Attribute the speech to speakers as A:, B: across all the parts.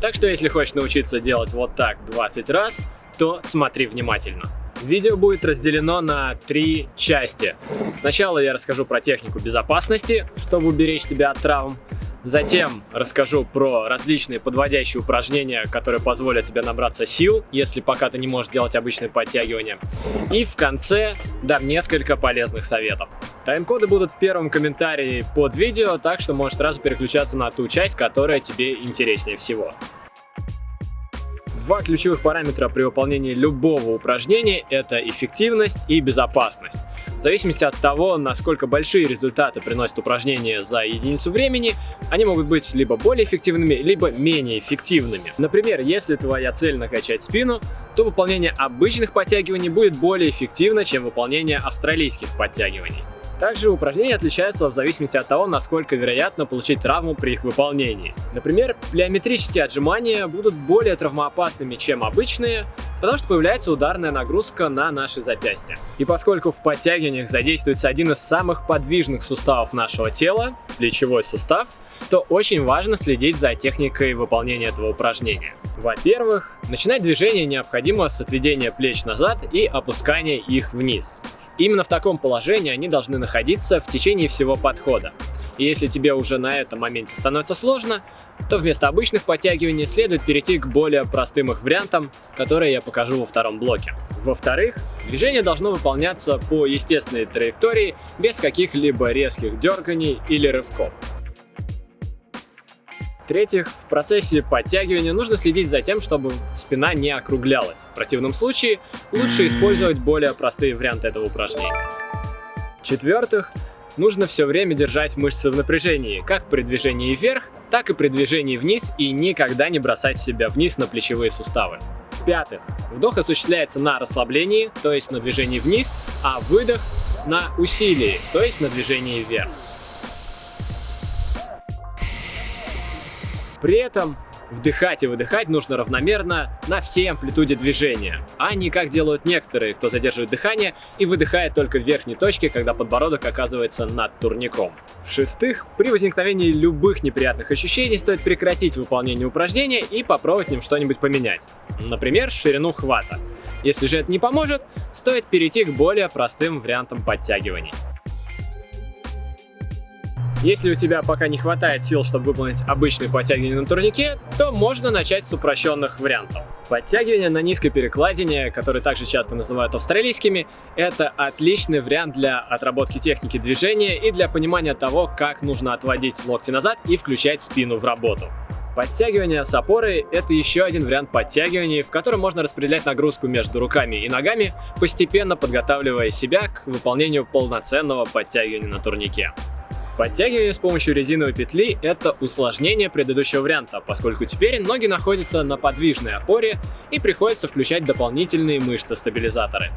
A: Так что если хочешь научиться делать вот так 20 раз, то смотри внимательно. Видео будет разделено на три части. Сначала я расскажу про технику безопасности, чтобы уберечь тебя от травм. Затем расскажу про различные подводящие упражнения, которые позволят тебе набраться сил, если пока ты не можешь делать обычные подтягивания. И в конце дам несколько полезных советов. Тайм-коды будут в первом комментарии под видео, так что можешь сразу переключаться на ту часть, которая тебе интереснее всего. Два ключевых параметра при выполнении любого упражнения – это эффективность и безопасность. В зависимости от того, насколько большие результаты приносят упражнения за единицу времени, они могут быть либо более эффективными, либо менее эффективными. Например, если твоя цель накачать спину, то выполнение обычных подтягиваний будет более эффективно, чем выполнение австралийских подтягиваний. Также упражнения отличаются в зависимости от того, насколько вероятно получить травму при их выполнении. Например, плеометрические отжимания будут более травмоопасными, чем обычные, потому что появляется ударная нагрузка на наши запястья. И поскольку в подтягиваниях задействуется один из самых подвижных суставов нашего тела, плечевой сустав, то очень важно следить за техникой выполнения этого упражнения. Во-первых, начинать движение необходимо с отведения плеч назад и опускания их вниз. Именно в таком положении они должны находиться в течение всего подхода. И если тебе уже на этом моменте становится сложно, то вместо обычных подтягиваний следует перейти к более простым их вариантам, которые я покажу во втором блоке. Во-вторых, движение должно выполняться по естественной траектории, без каких-либо резких дерганий или рывков. В-третьих, в процессе подтягивания нужно следить за тем, чтобы спина не округлялась. В противном случае лучше использовать более простые варианты этого упражнения. В-четвертых, нужно все время держать мышцы в напряжении, как при движении вверх, так и при движении вниз и никогда не бросать себя вниз на плечевые суставы. В-пятых, вдох осуществляется на расслаблении, то есть на движении вниз, а выдох на усилии, то есть на движении вверх. При этом вдыхать и выдыхать нужно равномерно на всей амплитуде движения, а не как делают некоторые, кто задерживает дыхание и выдыхает только в верхней точке, когда подбородок оказывается над турником. В-шестых, при возникновении любых неприятных ощущений стоит прекратить выполнение упражнения и попробовать в нем что-нибудь поменять. Например, ширину хвата. Если же это не поможет, стоит перейти к более простым вариантам подтягиваний. Если у тебя пока не хватает сил, чтобы выполнить обычные подтягивания на турнике, то можно начать с упрощенных вариантов. Подтягивания на низкой перекладине, которые также часто называют австралийскими, это отличный вариант для отработки техники движения и для понимания того, как нужно отводить локти назад и включать спину в работу. Подтягивание с опорой – это еще один вариант подтягиваний, в котором можно распределять нагрузку между руками и ногами, постепенно подготавливая себя к выполнению полноценного подтягивания на турнике. Подтягивание с помощью резиновой петли – это усложнение предыдущего варианта, поскольку теперь ноги находятся на подвижной опоре и приходится включать дополнительные мышцы-стабилизаторы.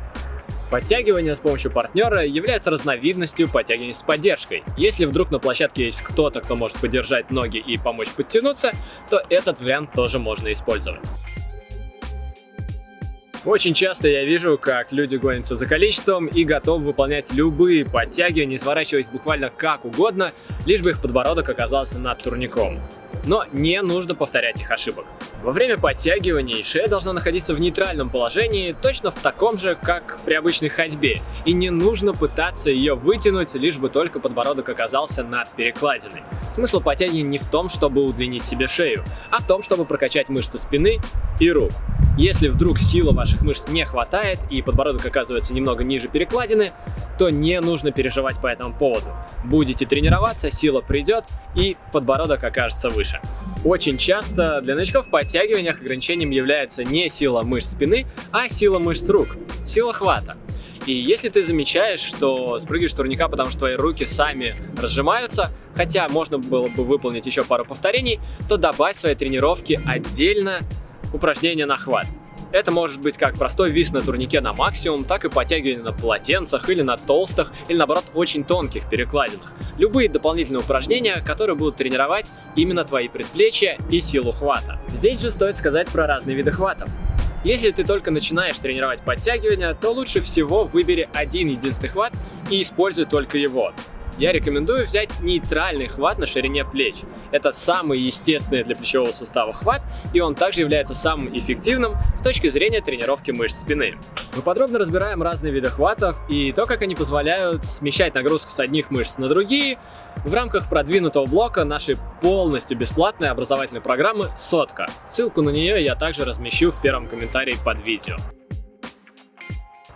A: Подтягивание с помощью партнера является разновидностью подтягивания с поддержкой. Если вдруг на площадке есть кто-то, кто может поддержать ноги и помочь подтянуться, то этот вариант тоже можно использовать. Очень часто я вижу, как люди гонятся за количеством и готовы выполнять любые подтягивания, сворачиваясь буквально как угодно, лишь бы их подбородок оказался над турником. Но не нужно повторять их ошибок. Во время подтягиваний шея должна находиться в нейтральном положении, точно в таком же, как при обычной ходьбе, и не нужно пытаться ее вытянуть, лишь бы только подбородок оказался над перекладиной. Смысл подтягивания не в том, чтобы удлинить себе шею, а в том, чтобы прокачать мышцы спины и рук. Если вдруг силы ваших мышц не хватает и подбородок оказывается немного ниже перекладины, то не нужно переживать по этому поводу. Будете тренироваться, сила придет и подбородок окажется выше. Очень часто для новичков в подтягиваниях ограничением является не сила мышц спины, а сила мышц рук, сила хвата. И если ты замечаешь, что спрыгиваешь турника, потому что твои руки сами разжимаются, хотя можно было бы выполнить еще пару повторений, то добавь своей тренировке отдельно упражнение на хват. Это может быть как простой вис на турнике на максимум, так и подтягивание на полотенцах или на толстых, или наоборот очень тонких перекладинах. Любые дополнительные упражнения, которые будут тренировать именно твои предплечья и силу хвата. Здесь же стоит сказать про разные виды хватов. Если ты только начинаешь тренировать подтягивания, то лучше всего выбери один единственный хват и используй только его. Я рекомендую взять нейтральный хват на ширине плеч. Это самый естественный для плечевого сустава хват, и он также является самым эффективным с точки зрения тренировки мышц спины. Мы подробно разбираем разные виды хватов и то, как они позволяют смещать нагрузку с одних мышц на другие в рамках продвинутого блока нашей полностью бесплатной образовательной программы «Сотка». Ссылку на нее я также размещу в первом комментарии под видео.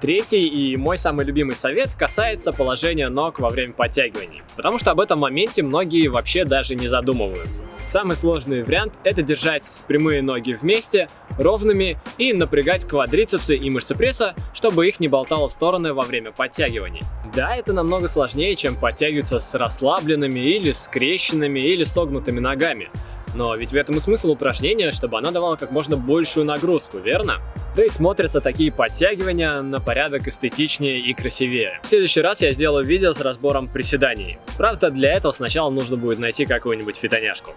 A: Третий и мой самый любимый совет касается положения ног во время подтягиваний, потому что об этом моменте многие вообще даже не задумываются. Самый сложный вариант – это держать прямые ноги вместе, ровными и напрягать квадрицепсы и мышцы пресса, чтобы их не болтало в стороны во время подтягиваний. Да, это намного сложнее, чем подтягиваться с расслабленными или скрещенными или согнутыми ногами, но ведь в этом и смысл упражнения, чтобы оно давало как можно большую нагрузку, верно? Да и смотрятся такие подтягивания на порядок эстетичнее и красивее. В следующий раз я сделаю видео с разбором приседаний. Правда, для этого сначала нужно будет найти какую-нибудь фитоняшку.